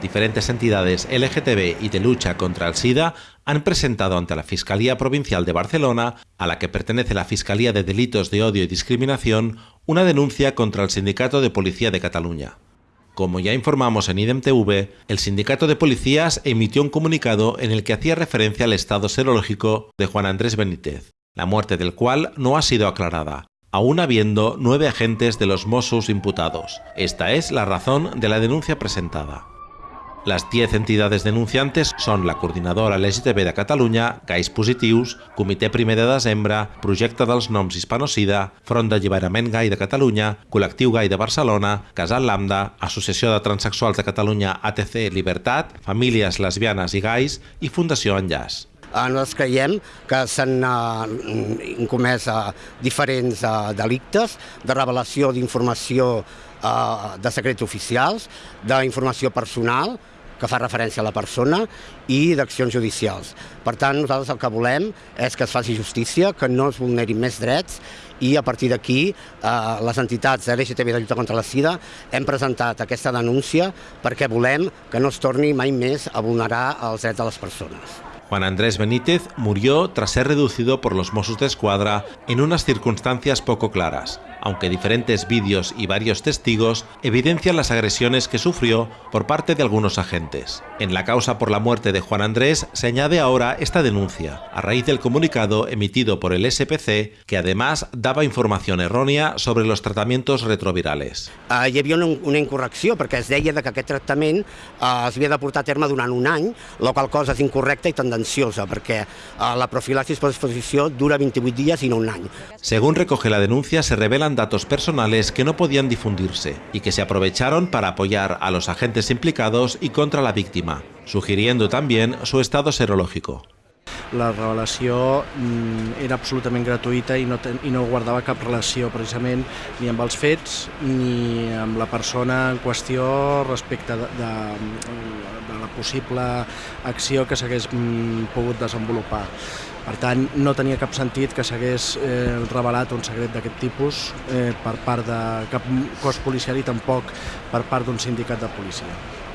Diferentes entidades LGTB y de lucha contra el SIDA han presentado ante la Fiscalía Provincial de Barcelona, a la que pertenece la Fiscalía de Delitos de Odio y Discriminación, una denuncia contra el Sindicato de Policía de Cataluña. Como ya informamos en IDEM-TV, el Sindicato de Policías emitió un comunicado en el que hacía referencia al estado serológico de Juan Andrés Benítez, la muerte del cual no ha sido aclarada, aún habiendo nueve agentes de los Mossos imputados. Esta es la razón de la denuncia presentada. Las 10 entidades denunciantes són la Coordinadora LGTB de Catalunya, Gais Positius, Comitè Primer de Desembre, Projecte dels Noms Hispanocida, Front d'Alliberament Gai de Catalunya, Col·lectiu Gai de Barcelona, Casal Lambda, Associació de Transsexuals de Catalunya ATC Libertat, Famílies Lesbianes i Gais i Fundació Enllaç. Nosaltres creiem que s'han eh, comès eh, diferents eh, delictes de revelació d'informació de secrets oficials, d'informació personal, que fa referència a la persona, i d'accions judicials. Per tant, nosaltres el que volem és que es faci justícia, que no es vulnerin més drets, i a partir d'aquí eh, les entitats de l'LGTB de lluita contra la sida hem presentat aquesta denúncia perquè volem que no es torni mai més a vulnerar els drets de les persones. Juan Andrés Benítez murió tras ser reducido por los Mossos de Escuadra en unas circunstancias poco claras, aunque diferentes vídeos y varios testigos evidencian las agresiones que sufrió por parte de algunos agentes. En la causa por la muerte de Juan Andrés se añade ahora esta denuncia, a raíz del comunicado emitido por el SPC, que además daba información errònia sobre los tratamientos retrovirales. Uh, hi havia una, una incorrecció, perquè es deia que aquest tractament uh, es havia de portar a terme durant un any, la qual cosa és incorrecta i tendenciosa, perquè uh, la profilaxis per exposició dura 28 dies i no un any. Según recoge la denuncia, se revelan datos personales que no podían difundirse y que se aprovecharon para apoyar a los agentes implicados y contra la víctima, sugiriendo también su estado serológico. La revelació mm, era absolutament gratuïta i no, ten, i no guardava cap relació precisament ni amb els fets ni amb la persona en qüestió respecte de, de, de la possible acció que s'hagués mm, pogut desenvolupar. Per tant, no tenia cap sentit que s'hagués eh, revelat un secret d'aquest tipus eh, per part de cap cos policial i tampoc per part d'un sindicat de policia.